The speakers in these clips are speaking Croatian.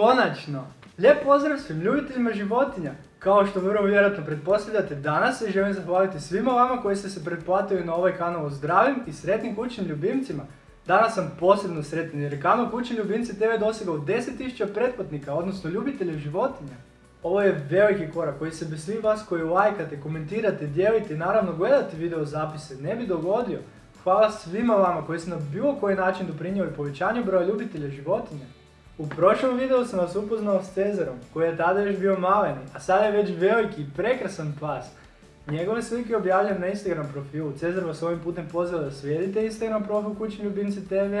Konačno! Lijep pozdrav svim ljubiteljima životinja! Kao što vrlo vjerojatno pretpostavljate, danas se želim zahvaliti svima vama koji ste se pretplatili na ovaj kanal o zdravim i sretnim kućnim ljubimcima. Danas sam posebno sretan jer je kanal Kućni ljubimci TV dosegao 10.000 pretplatnika, odnosno ljubitelja životinja. Ovo je veliki korak koji se bez svih vas koji lajkate, komentirate, dijelite i naravno gledate video zapise ne bi dogodio. Hvala svima vama koji ste na bilo koji način doprinijeli povećanju broja ljubitelja životinja. U prošlom videu sam vas upoznao s Cezarom, koji je tada još bio maleni, a sada je već veliki i prekrasan pas. Njegove slike objavljam na Instagram profilu. Cezar vas ovim putem poziva da slijedite Instagram profil Kućni ljubimci TV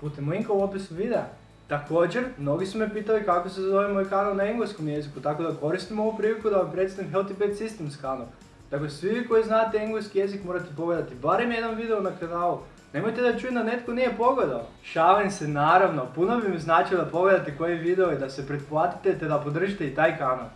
putem linka u opisu videa. Također, mnogi su me pitali kako se zove moj kanal na engleskom jeziku, tako da koristim ovu priliku da vam predstavim Healthy Pet Systems kanal. Dakle, svi vi koji znate engleski jezik morate pogledati barem jedan video na kanalu. Nemojte da čujem da netko nije pogledao. Šalim se naravno, puno bi mi značilo da pogledate koji video i da se pretplatite te da podržite i taj kanal.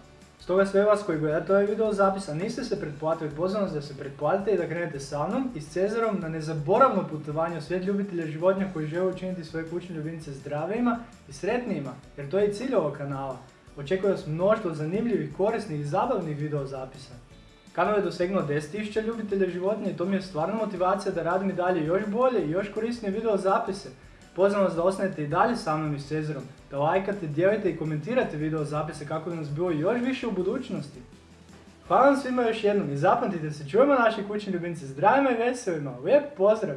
Stoga sve vas koji gledate ovaj video zapisa niste se pretplatili, pozivam vas da se pretplatite i da krenete sa mnom i s Cezarom na nezaboravno putovanje u svijet ljubitelja životinja koji žele učiniti svoje kućne ljubimce zdravijima i sretnijima, jer to je i cilj ovog kanala. Očekuje vas mnoštvo zanimljivih, korisnih i zabavnih video zapisa. Kanal je dosegnuo 10.000 ljubitelja životinja i to mi je stvarno motivacija da radim i dalje još bolje i još korisnije video zapise. Pozivam vas da ostanete i dalje sa mnom i Cezarom, da lajkate, dijelite i komentirate video zapise kako bi nas bilo još više u budućnosti. Hvala vam svima još jednom i zapamtite se, čujemo naši kućni ljubimci zdravima i veselima. Lijep pozdrav!